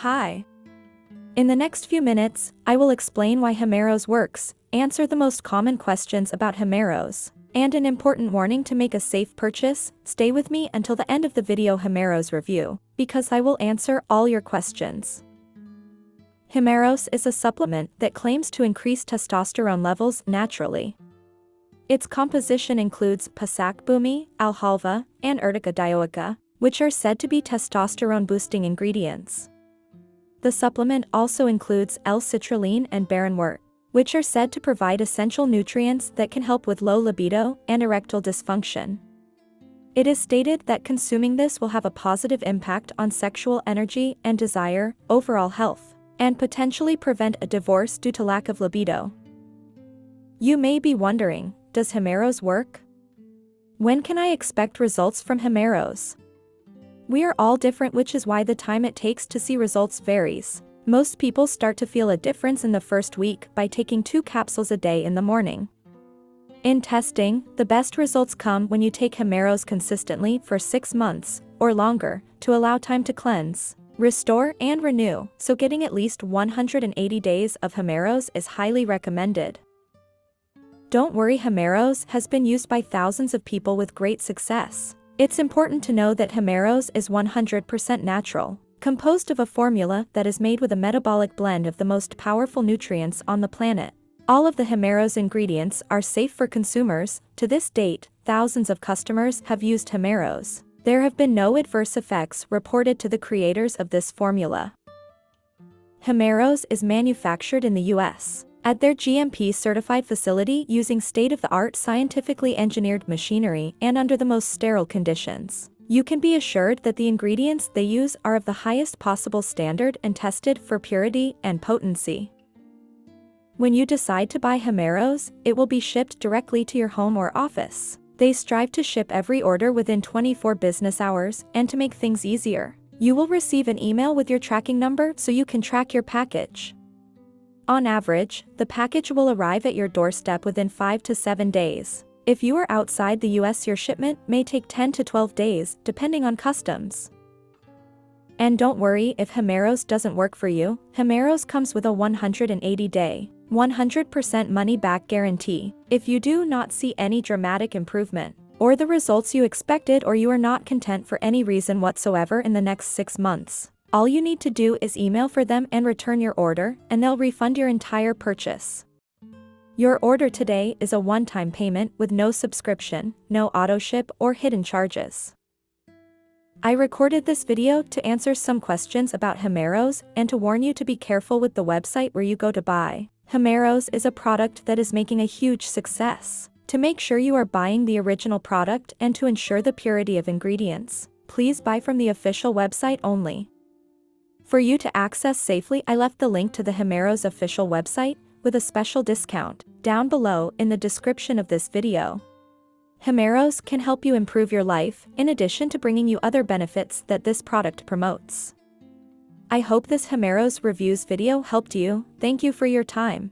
Hi. In the next few minutes, I will explain why Himeros works, answer the most common questions about Himeros, and an important warning to make a safe purchase, stay with me until the end of the video Himeros review, because I will answer all your questions. Himeros is a supplement that claims to increase testosterone levels naturally. Its composition includes pasakbumi, alfalfa, and urtica dioica, which are said to be testosterone-boosting ingredients. The supplement also includes L-citrulline and barrenwort, which are said to provide essential nutrients that can help with low libido and erectile dysfunction. It is stated that consuming this will have a positive impact on sexual energy and desire, overall health, and potentially prevent a divorce due to lack of libido. You may be wondering, does Himeros work? When can I expect results from Himeros? We are all different which is why the time it takes to see results varies. Most people start to feel a difference in the first week by taking two capsules a day in the morning. In testing, the best results come when you take Himeros consistently for 6 months, or longer, to allow time to cleanse, restore and renew, so getting at least 180 days of Himeros is highly recommended. Don't worry Himeros has been used by thousands of people with great success. It's important to know that Himeros is 100% natural, composed of a formula that is made with a metabolic blend of the most powerful nutrients on the planet. All of the Himeros ingredients are safe for consumers, to this date, thousands of customers have used Himeros. There have been no adverse effects reported to the creators of this formula. Himeros is manufactured in the US at their GMP-certified facility using state-of-the-art scientifically engineered machinery and under the most sterile conditions. You can be assured that the ingredients they use are of the highest possible standard and tested for purity and potency. When you decide to buy Himeros, it will be shipped directly to your home or office. They strive to ship every order within 24 business hours, and to make things easier, you will receive an email with your tracking number so you can track your package. On average, the package will arrive at your doorstep within 5 to 7 days. If you are outside the US your shipment may take 10 to 12 days, depending on customs. And don't worry if Himeros doesn't work for you, Himeros comes with a 180-day, 100% money-back guarantee. If you do not see any dramatic improvement, or the results you expected or you are not content for any reason whatsoever in the next 6 months, all you need to do is email for them and return your order, and they'll refund your entire purchase. Your order today is a one-time payment with no subscription, no auto-ship or hidden charges. I recorded this video to answer some questions about Himeros and to warn you to be careful with the website where you go to buy. Himeros is a product that is making a huge success. To make sure you are buying the original product and to ensure the purity of ingredients, please buy from the official website only. For you to access safely I left the link to the Himeros official website, with a special discount, down below in the description of this video. Himeros can help you improve your life, in addition to bringing you other benefits that this product promotes. I hope this Himeros reviews video helped you, thank you for your time.